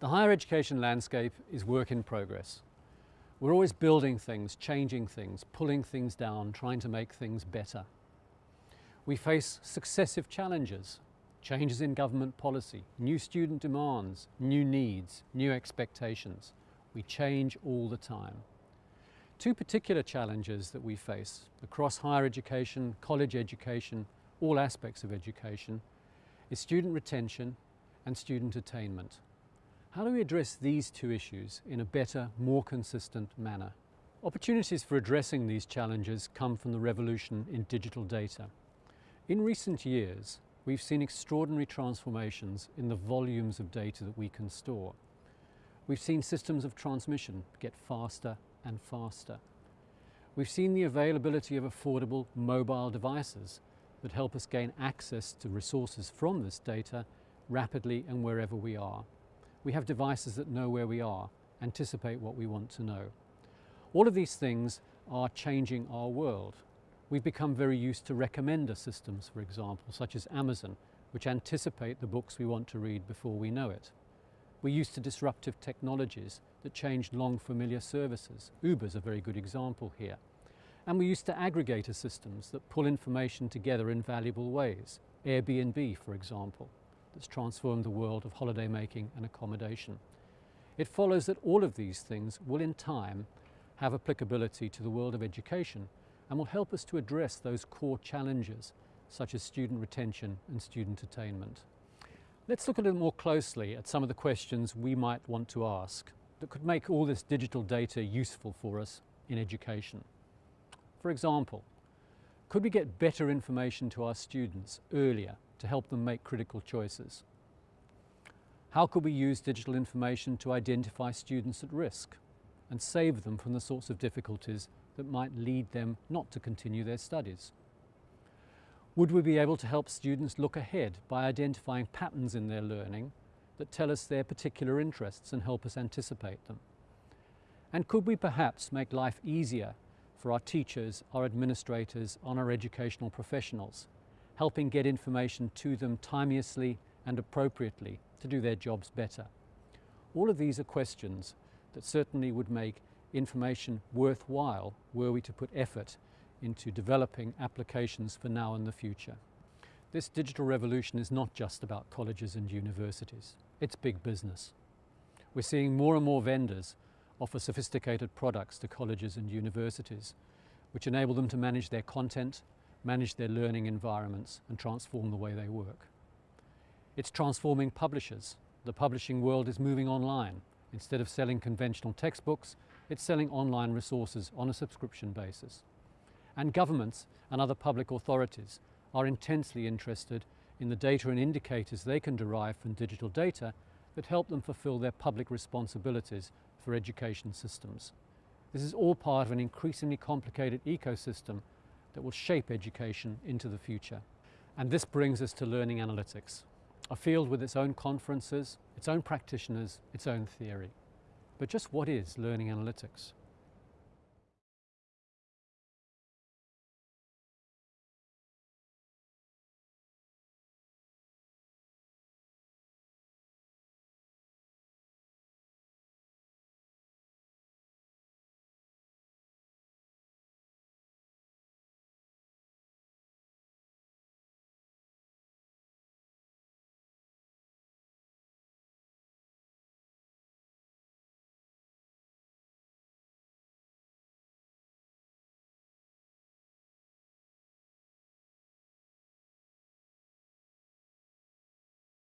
The higher education landscape is work in progress. We're always building things, changing things, pulling things down, trying to make things better. We face successive challenges, changes in government policy, new student demands, new needs, new expectations. We change all the time. Two particular challenges that we face across higher education, college education, all aspects of education, is student retention and student attainment. How do we address these two issues in a better, more consistent manner? Opportunities for addressing these challenges come from the revolution in digital data. In recent years, we've seen extraordinary transformations in the volumes of data that we can store. We've seen systems of transmission get faster and faster. We've seen the availability of affordable mobile devices that help us gain access to resources from this data rapidly and wherever we are. We have devices that know where we are, anticipate what we want to know. All of these things are changing our world. We've become very used to recommender systems, for example, such as Amazon, which anticipate the books we want to read before we know it. We're used to disruptive technologies that change long familiar services. Uber's a very good example here. And we're used to aggregator systems that pull information together in valuable ways. Airbnb, for example that's transformed the world of holiday making and accommodation. It follows that all of these things will in time have applicability to the world of education and will help us to address those core challenges such as student retention and student attainment. Let's look a little more closely at some of the questions we might want to ask that could make all this digital data useful for us in education. For example, could we get better information to our students earlier to help them make critical choices? How could we use digital information to identify students at risk and save them from the sorts of difficulties that might lead them not to continue their studies? Would we be able to help students look ahead by identifying patterns in their learning that tell us their particular interests and help us anticipate them? And could we perhaps make life easier for our teachers, our administrators, and our educational professionals helping get information to them timeously and appropriately to do their jobs better. All of these are questions that certainly would make information worthwhile were we to put effort into developing applications for now and the future. This digital revolution is not just about colleges and universities, it's big business. We're seeing more and more vendors offer sophisticated products to colleges and universities which enable them to manage their content manage their learning environments and transform the way they work. It's transforming publishers. The publishing world is moving online. Instead of selling conventional textbooks, it's selling online resources on a subscription basis. And governments and other public authorities are intensely interested in the data and indicators they can derive from digital data that help them fulfill their public responsibilities for education systems. This is all part of an increasingly complicated ecosystem that will shape education into the future. And this brings us to learning analytics, a field with its own conferences, its own practitioners, its own theory. But just what is learning analytics?